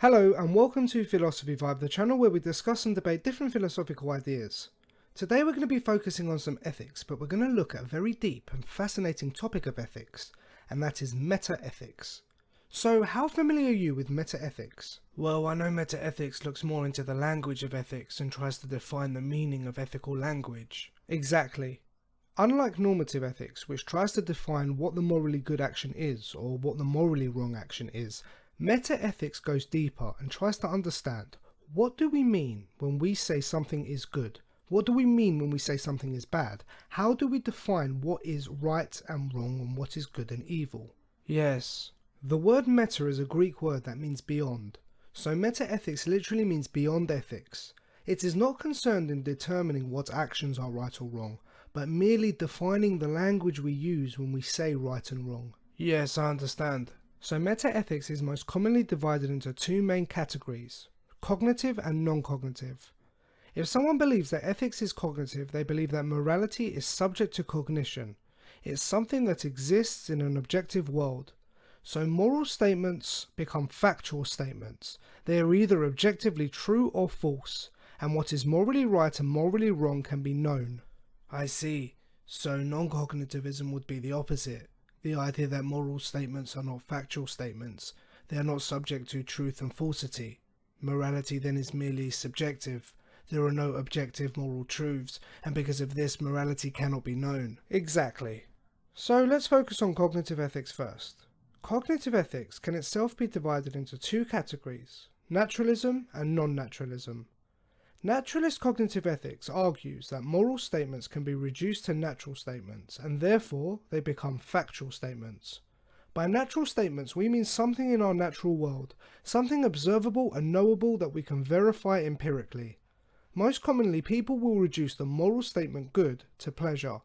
Hello and welcome to Philosophy Vibe, the channel where we discuss and debate different philosophical ideas. Today we're going to be focusing on some ethics, but we're going to look at a very deep and fascinating topic of ethics, and that is meta-ethics. So how familiar are you with meta-ethics? Well, I know meta-ethics looks more into the language of ethics and tries to define the meaning of ethical language. Exactly. Unlike normative ethics, which tries to define what the morally good action is, or what the morally wrong action is, Meta-ethics goes deeper and tries to understand what do we mean when we say something is good? What do we mean when we say something is bad? How do we define what is right and wrong and what is good and evil? Yes, the word meta is a Greek word that means beyond. So meta-ethics literally means beyond ethics. It is not concerned in determining what actions are right or wrong, but merely defining the language we use when we say right and wrong. Yes, I understand. So meta-ethics is most commonly divided into two main categories, cognitive and non-cognitive. If someone believes that ethics is cognitive, they believe that morality is subject to cognition. It's something that exists in an objective world. So moral statements become factual statements. They are either objectively true or false, and what is morally right and morally wrong can be known. I see. So non-cognitivism would be the opposite the idea that moral statements are not factual statements, they are not subject to truth and falsity. Morality then is merely subjective. There are no objective moral truths, and because of this, morality cannot be known. Exactly. So let's focus on cognitive ethics first. Cognitive ethics can itself be divided into two categories, naturalism and non-naturalism. Naturalist cognitive ethics argues that moral statements can be reduced to natural statements, and therefore they become factual statements. By natural statements we mean something in our natural world, something observable and knowable that we can verify empirically. Most commonly people will reduce the moral statement good to pleasure.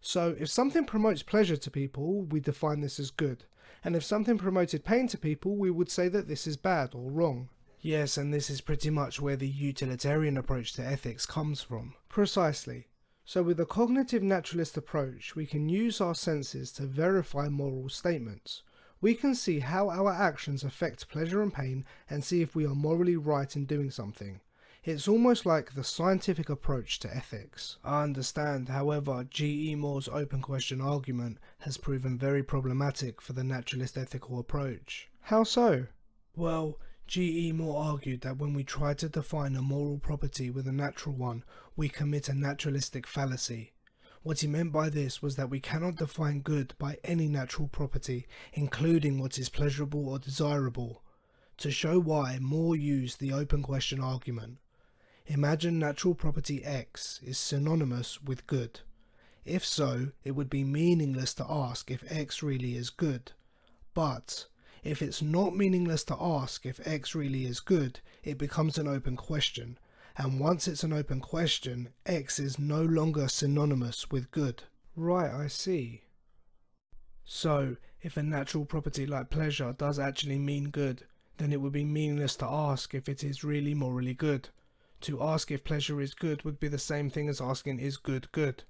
So if something promotes pleasure to people, we define this as good, and if something promoted pain to people, we would say that this is bad or wrong. Yes, and this is pretty much where the utilitarian approach to ethics comes from. Precisely. So with a cognitive naturalist approach, we can use our senses to verify moral statements. We can see how our actions affect pleasure and pain and see if we are morally right in doing something. It's almost like the scientific approach to ethics. I understand, however, G.E. Moore's open question argument has proven very problematic for the naturalist ethical approach. How so? Well, G.E. Moore argued that when we try to define a moral property with a natural one, we commit a naturalistic fallacy. What he meant by this was that we cannot define good by any natural property, including what is pleasurable or desirable. To show why, Moore used the open question argument. Imagine natural property X is synonymous with good. If so, it would be meaningless to ask if X really is good. But if it's not meaningless to ask if X really is good, it becomes an open question. And once it's an open question, X is no longer synonymous with good. Right, I see. So, if a natural property like pleasure does actually mean good, then it would be meaningless to ask if it is really morally good. To ask if pleasure is good would be the same thing as asking is good good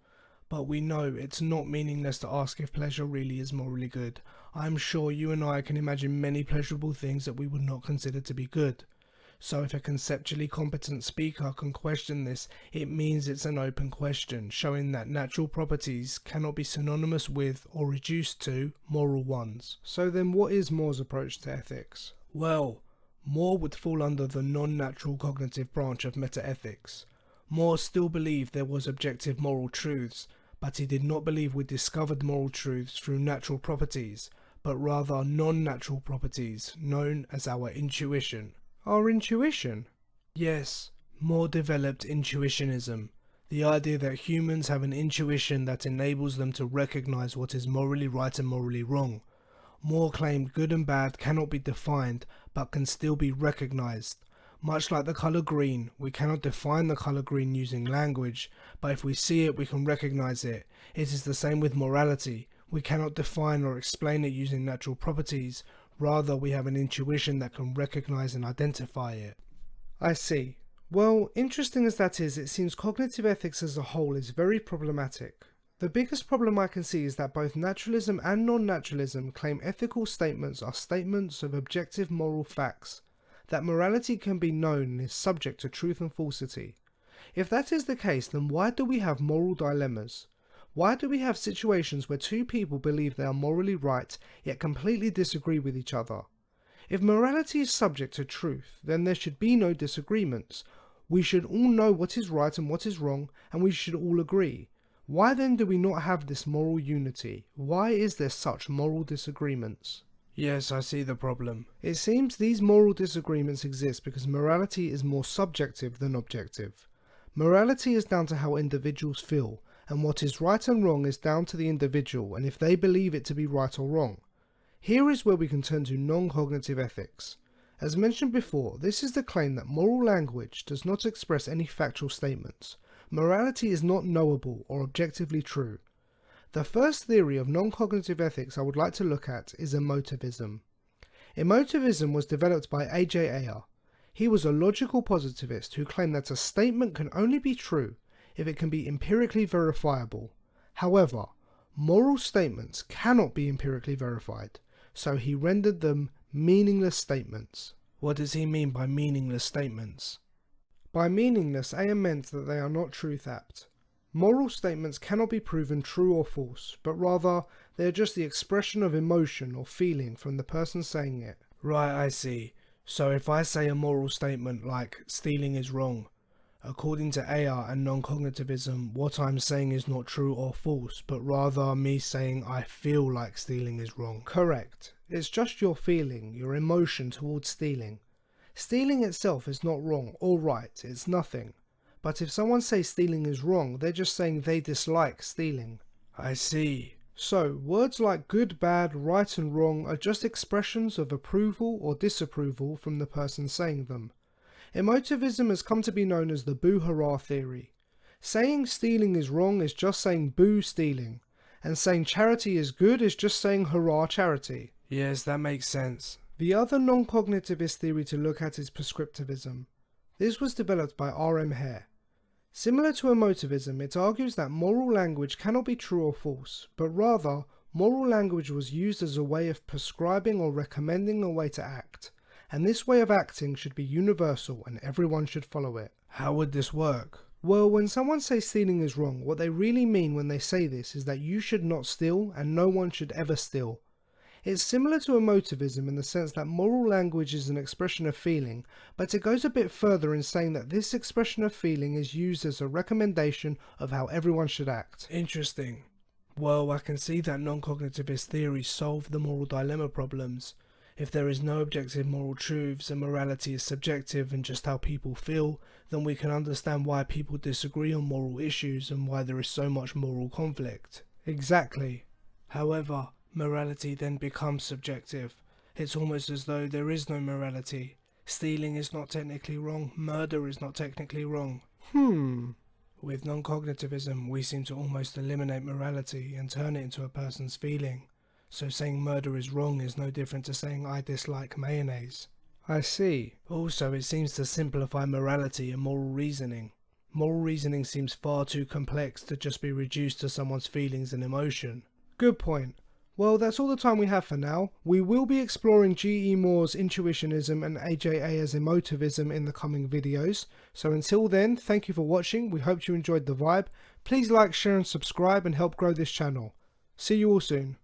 but we know it's not meaningless to ask if pleasure really is morally good. I am sure you and I can imagine many pleasurable things that we would not consider to be good. So if a conceptually competent speaker can question this, it means it's an open question, showing that natural properties cannot be synonymous with or reduced to moral ones. So then what is Moore's approach to ethics? Well, Moore would fall under the non-natural cognitive branch of metaethics. Moore still believed there was objective moral truths, but he did not believe we discovered moral truths through natural properties, but rather non-natural properties known as our intuition. Our intuition? Yes, Moore developed intuitionism, the idea that humans have an intuition that enables them to recognize what is morally right and morally wrong. Moore claimed good and bad cannot be defined, but can still be recognized, much like the colour green, we cannot define the colour green using language, but if we see it we can recognise it. It is the same with morality. We cannot define or explain it using natural properties, rather we have an intuition that can recognise and identify it. I see. Well, interesting as that is, it seems cognitive ethics as a whole is very problematic. The biggest problem I can see is that both naturalism and non-naturalism claim ethical statements are statements of objective moral facts, that morality can be known and is subject to truth and falsity. If that is the case, then why do we have moral dilemmas? Why do we have situations where two people believe they are morally right, yet completely disagree with each other? If morality is subject to truth, then there should be no disagreements. We should all know what is right and what is wrong, and we should all agree. Why then do we not have this moral unity? Why is there such moral disagreements? Yes, I see the problem. It seems these moral disagreements exist because morality is more subjective than objective. Morality is down to how individuals feel, and what is right and wrong is down to the individual and if they believe it to be right or wrong. Here is where we can turn to non-cognitive ethics. As mentioned before, this is the claim that moral language does not express any factual statements. Morality is not knowable or objectively true. The first theory of non-cognitive ethics I would like to look at is emotivism. Emotivism was developed by A.J. Ayer. He was a logical positivist who claimed that a statement can only be true if it can be empirically verifiable. However, moral statements cannot be empirically verified, so he rendered them meaningless statements. What does he mean by meaningless statements? By meaningless, Ayer meant that they are not truth apt. Moral statements cannot be proven true or false, but rather they are just the expression of emotion or feeling from the person saying it. Right, I see. So if I say a moral statement like stealing is wrong, according to Ayer and non-cognitivism, what I'm saying is not true or false, but rather me saying I feel like stealing is wrong. Correct. It's just your feeling, your emotion towards stealing. Stealing itself is not wrong or right, it's nothing. But if someone says stealing is wrong, they're just saying they dislike stealing. I see. So, words like good, bad, right and wrong are just expressions of approval or disapproval from the person saying them. Emotivism has come to be known as the boo hurrah theory. Saying stealing is wrong is just saying boo stealing, and saying charity is good is just saying hurrah charity. Yes, that makes sense. The other non-cognitivist theory to look at is prescriptivism. This was developed by R.M. Hare. Similar to emotivism, it argues that moral language cannot be true or false, but rather, moral language was used as a way of prescribing or recommending a way to act, and this way of acting should be universal and everyone should follow it. How would this work? Well, when someone says stealing is wrong, what they really mean when they say this is that you should not steal and no one should ever steal. It's similar to emotivism in the sense that moral language is an expression of feeling, but it goes a bit further in saying that this expression of feeling is used as a recommendation of how everyone should act. Interesting. Well, I can see that non-cognitivist theories solve the moral dilemma problems. If there is no objective moral truths and morality is subjective and just how people feel, then we can understand why people disagree on moral issues and why there is so much moral conflict. Exactly. However, Morality then becomes subjective. It's almost as though there is no morality. Stealing is not technically wrong, murder is not technically wrong. Hmm. With non-cognitivism, we seem to almost eliminate morality and turn it into a person's feeling. So saying murder is wrong is no different to saying I dislike mayonnaise. I see. Also, it seems to simplify morality and moral reasoning. Moral reasoning seems far too complex to just be reduced to someone's feelings and emotion. Good point. Well, that's all the time we have for now. We will be exploring G.E. Moore's intuitionism and A.J. Ayer's emotivism in the coming videos. So until then, thank you for watching. We hope you enjoyed the vibe. Please like, share and subscribe and help grow this channel. See you all soon.